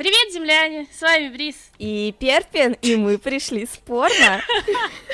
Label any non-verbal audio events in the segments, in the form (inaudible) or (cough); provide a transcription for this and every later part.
Привет, земляне! С вами Брис. И Перпин, и мы пришли спорно.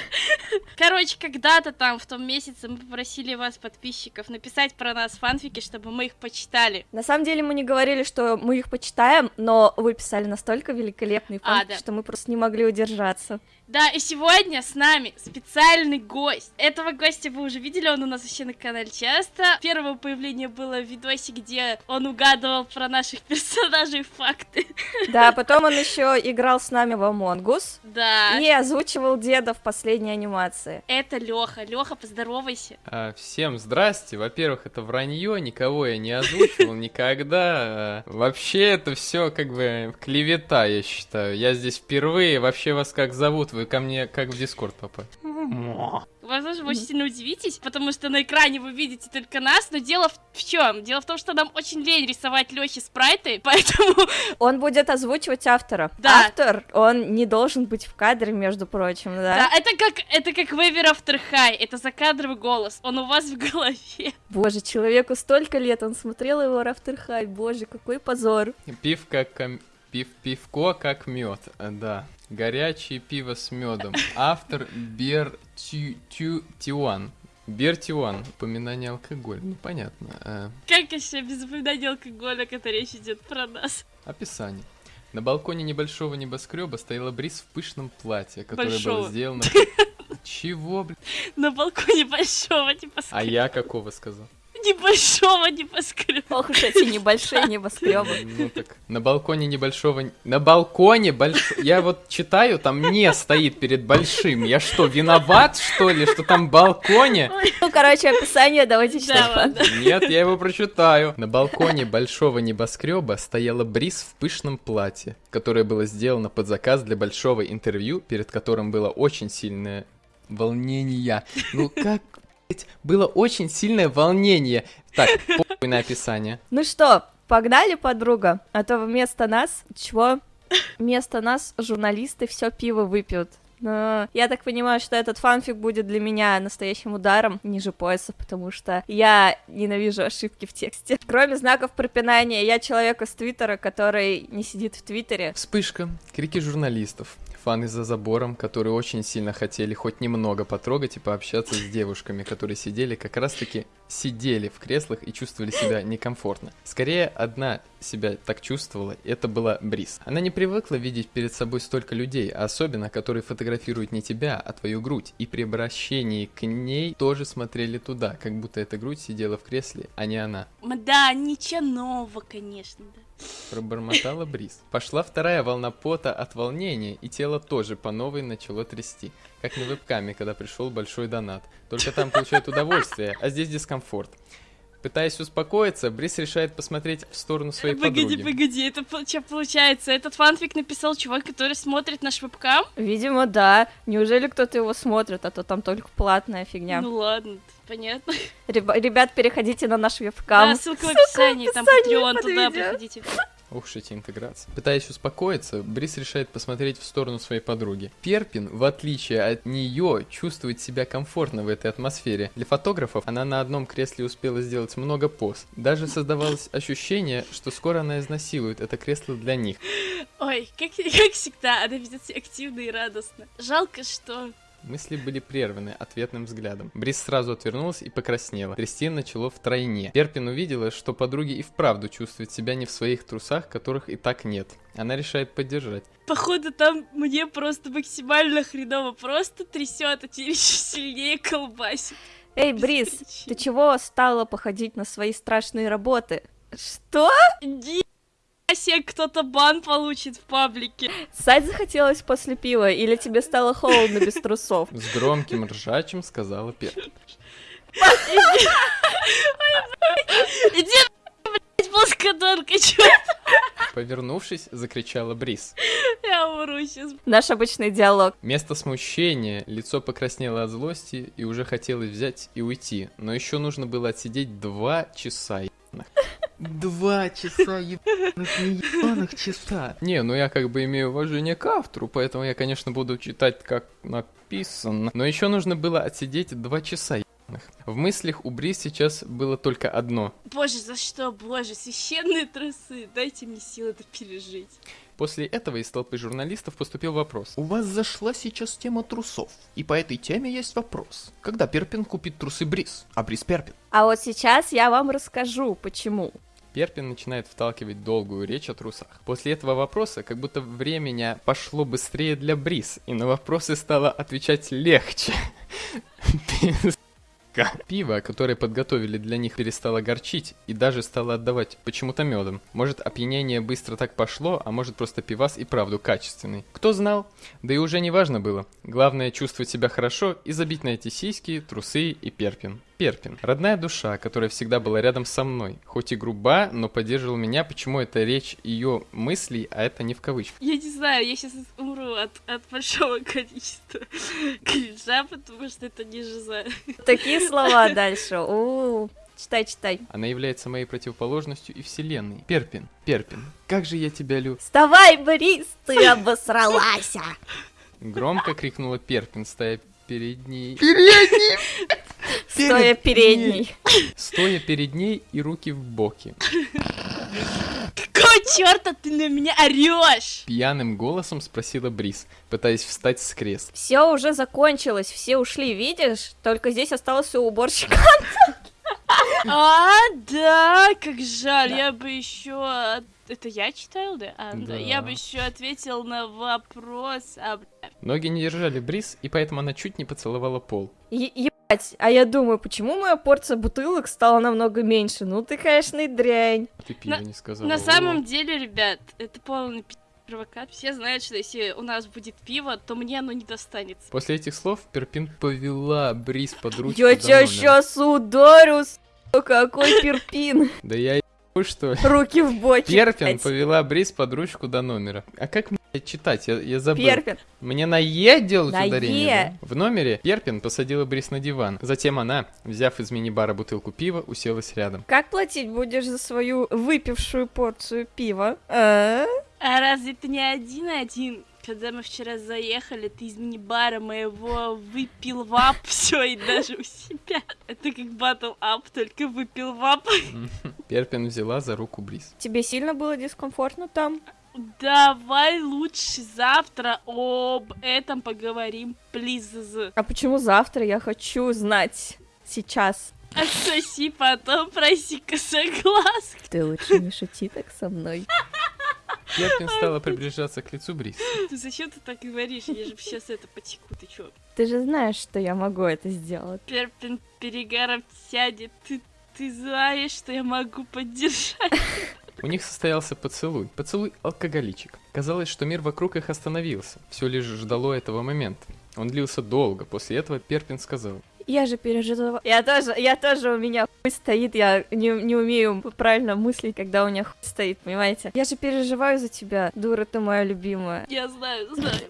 (laughs) Короче, когда-то там, в том месяце, мы попросили вас, подписчиков, написать про нас фанфики, чтобы мы их почитали. На самом деле мы не говорили, что мы их почитаем, но вы писали настолько великолепные А, фанфики, да. что мы просто не могли удержаться. Да, и сегодня с нами специальный гость. Этого гостя вы уже видели, он у нас вообще на канале часто. Первое появление было в видосе, где он угадывал про наших (laughs) персонажей факты. Да, потом он еще играл с нами в Among Us Да. и озвучивал деда в последней анимации. Это Леха. Леха, поздоровайся. А, Всем здрасте. Во-первых, это вранье, никого я не озвучивал никогда. А, Вообще это все как бы клевета, я считаю. Я здесь впервые. Вообще вас как зовут? Вы ко мне как в Дискорд попали? Возможно, вы очень сильно удивитесь, потому что на экране вы видите только нас, но дело в, чем? Дело в том, что нам очень лень рисовать Лехе спрайты, (laughs) поэтому Он будет озвучивать автора. Да. Автор, он не должен быть в кадре, между прочим, да? Да, это как это как Вейвер After High, это закадровый голос, он у вас в голове. Боже, человеку столько лет, он смотрел его After High, боже, какой позор. Пив как ком- пив пивко как мед, да. Горячее пиво с медом. Автор Бер Тю Тю Тиуан. Бер Тиуан. Упоминание алкоголя. Ну понятно. А, Как еще без упоминания алкоголя, когда речь идет про нас? Описание. На балконе небольшого небоскреба стояла Брис в пышном платье, которое Большого. было сделано... (laughs) Чего, блин? На балконе большого А небоскреба. я какого сказал? Небольшого небоскреба. Ох уж эти небольшие (laughs) небоскребы. Ну так, на балконе небольшого... На балконе большого... Я вот читаю, там не стоит перед большим. Я что, виноват, что ли, что там балконе? Ну, короче, описание давайте читать. Нет, я его прочитаю. На балконе большого небоскреба стояла Брис в пышном платье, которое было сделано под заказ для большого интервью, перед которым было очень сильное волнение. Ну как, было очень сильное волнение. Так, (laughs) похуй на описание. Ну что, погнали, подруга? А то вместо нас, чего? Вместо нас журналисты все пиво выпьют. Но я так понимаю, что этот фанфик будет для меня настоящим ударом ниже пояса, потому что я ненавижу ошибки в тексте. Кроме знаков препинания, я человек из Твиттера, который не сидит в Твиттере. Вспышка, крики журналистов, фаны за забором, которые очень сильно хотели хоть немного потрогать и пообщаться с девушками, которые сидели как раз-таки сидели в креслах и чувствовали себя некомфортно. Скорее, одна себя так чувствовала, это была Брис. Она не привыкла видеть перед собой столько людей, особенно, которые фотографируют не тебя, а твою грудь, и при обращении к ней тоже смотрели туда, как будто эта грудь сидела в кресле, а не она. Да, ничего нового, конечно, да. Пробормотала Брис. Пошла вторая волна пота от волнения, и тело тоже по новой начало трясти. Как на вебкаме, когда пришел большой донат. Только там получают удовольствие, а здесь дискомфорт. Пытаясь успокоиться, Брис решает посмотреть в сторону своей Погоди, подруги. погоди, это что получается? Этот фанфик написал чувак, который смотрит наш вебкам? Видимо, да. Неужели кто-то его смотрит, а то там только платная фигня. Ну ладно, понятно. Реба- Ребят, переходите на наш вебкам. Да, ссылка в описании, там описании Patreon, под туда видео. Ух эти интеграции. Пытаясь успокоиться, Брис решает посмотреть в сторону своей подруги. Перпин, в отличие от нее, чувствует себя комфортно в этой атмосфере. Для фотографов она на одном кресле успела сделать много поз. Даже создавалось ощущение, что скоро она изнасилует это кресло для них. Ой, как, как всегда, она ведет себя активно и радостно. Жалко, что... Мысли были прерваны ответным взглядом. Брис сразу отвернулась и покраснела. Трясти начало втройне. Перпин увидела, что подруги и вправду чувствуют себя не в своих трусах, которых и так нет. Она решает поддержать. Походу, там мне просто максимально хреново просто трясет, а теперь еще сильнее колбасит. Эй, Брис, ты чего стала походить на свои страшные работы? Что? Ни себе кто-то бан получит в паблике. Ссать захотелось после пива, или тебе стало холодно без трусов? С громким ржачем сказала Перпин. Иди, блядь, плоскодонка, чё? Повернувшись, закричала Брис. Я умру сейчас. Наш обычный диалог. Вместо смущения лицо покраснело от злости и уже хотелось взять и уйти. Но еще нужно было отсидеть два часа. Два часа ебаных, не ебаных часа. Не, ну я как бы имею уважение к автору, поэтому я, конечно, буду читать как написано. Но еще нужно было отсидеть два часа. ебаных. В мыслях у Брис сейчас было только одно. Боже, за что, боже, священные трусы, дайте мне силы это пережить. После этого из толпы журналистов поступил вопрос. У вас зашла сейчас тема трусов, и по этой теме есть вопрос. Когда Перпин купит трусы Брис, а Брис Перпин? А вот сейчас я вам расскажу, почему. Перпин начинает вталкивать долгую речь о трусах. После этого вопроса, как будто времени пошло быстрее для Брис, и на вопросы стало отвечать легче. (laughs) Пиво, которое подготовили для них, перестало горчить и даже стало отдавать почему-то медом. Может, опьянение быстро так пошло, а может, просто пивас и правду качественный. Кто знал? Да и уже не важно было. Главное чувствовать себя хорошо и забить на эти сиськи, трусы и перпин. Перпин. Родная душа, которая всегда была рядом со мной. Хоть и груба, но поддерживала меня, почему это речь ее мыслей, а это не в кавычках. Я не знаю, я сейчас умру от, от большого (laughs) количества кринжа, потому что это не жиза. Такие слова (laughs) дальше. У, читай, читай. Она является моей противоположностью и вселенной. Перпин, Перпин, как же я тебя люблю. Вставай, Борис, ты (laughs) обосралась. Громко крикнула Перпин, стоя перед ней. Стоя передней. Стоя перед ней и руки в боки. Какого черта ты на меня орешь? Пьяным голосом спросила Брис, пытаясь встать с кресла. Все уже закончилось, все ушли, видишь? Только здесь остался уборщик. А, да, как жаль, я бы еще... Это я читал, да? А, да. Да. Я бы еще ответил на вопрос. А. Ноги не держали Брис, и поэтому она чуть не поцеловала пол. Е- а я думаю, почему моя порция бутылок стала намного меньше? Ну ты, конечно, и дрянь. Ты пиво На- не сказала. На самом деле, ребят, это полный провокат. Все знают, что если у нас будет пиво, то мне оно не достанется. После этих слов Перпин повела Брис под ручку Я тебя сейчас ударю, сука, какой (laughs) перпин. Да я что ли? Руки в боки. Перпин блядь. повела Брис под ручку до номера. А как мне читать? Я, я забыл. Перпин. Мне на Е делать На ударение, Е. да? В номере Перпин посадила Брис на диван. Затем она, взяв из мини-бара бутылку пива, уселась рядом. Как платить будешь за свою выпившую порцию пива? А? А разве ты не один-один? Когда мы вчера заехали, ты из мини-бара моего выпил вап, (laughs) все и даже у себя. Это как батл ап, только выпил вап. (laughs) Перпин взяла за руку Брис. Тебе сильно было дискомфортно там? Давай лучше завтра об этом поговорим, плиз. А почему завтра? Я хочу знать. Сейчас. (laughs) Отсоси потом, проси-ка согласку. Ты лучше не шути так со мной. Перпин стала приближаться к лицу Брис. Ты зачем ты так говоришь? Я же сейчас это потеку, ты чё? Ты же знаешь, что я могу это сделать. Перпин перегаром сядет, ты, ты знаешь, что я могу поддержать. У них состоялся поцелуй. Поцелуй алкоголичек. Казалось, что мир вокруг их остановился. Все лишь ждало этого момента. Он длился долго. После этого Перпин сказал. Я же переживала. Я тоже, я тоже у меня хуй стоит, я не, не умею правильно мыслить, когда у меня хуй стоит, понимаете? Я же переживаю за тебя, дура ты моя любимая. Я знаю, знаю.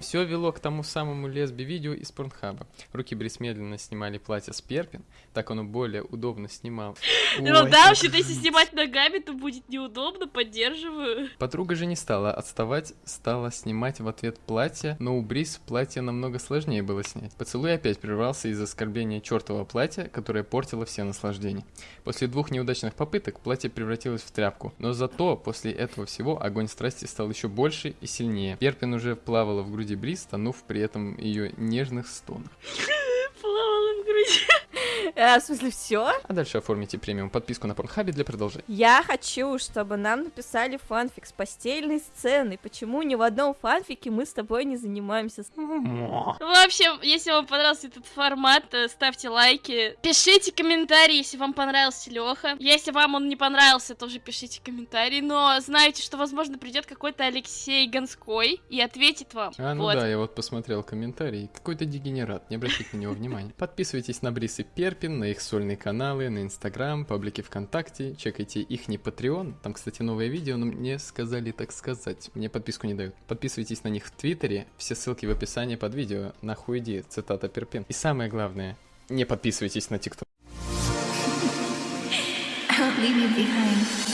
Все вело к тому самому лесби-видео из Порнхаба. Руки Брис медленно снимали платье с Перпин, так оно более удобно снимал. (laughs) Ну да, вообще-то если снимать ногами, то будет неудобно, поддерживаю. Подруга же не стала отставать, стала снимать в ответ платье, но у Брис платье намного сложнее было снять. Поцелуй опять прервался из-за оскорбления чертового платья, которое портило все наслаждения. После двух неудачных попыток платье превратилось в тряпку, но зато после этого всего огонь страсти стал еще больше и сильнее. Перпин уже плавала в груди Брис, тонув при этом ее нежных стонах. (laughs) Плавала в груди. А, в смысле, все? А дальше оформите премиум подписку на Порнхабе для продолжения. Я хочу, чтобы нам написали фанфик с постельной сценой. Почему ни в одном фанфике мы с тобой не занимаемся? В общем, если вам понравился этот формат, э, ставьте лайки. Пишите комментарии, если вам понравился Леха. Если вам он не понравился, тоже пишите комментарии. Но знайте, что, возможно, придет какой-то Алексей Гонской и ответит вам. А, ну Вот. да, я вот посмотрел комментарий. Какой-то дегенерат, не обращайте на него внимания. Подписывайтесь на Брис и Перпин, на их сольные каналы, на Инстаграм, паблики ВКонтакте, чекайте их не Patreon. Там, кстати, новое видео, но мне сказали так сказать. Мне подписку не дают. Подписывайтесь на них в Твиттере, все ссылки в описании под видео. Нахуй иди, цитата Перпин. И самое главное, не подписывайтесь на ТикТок. Leave you behind.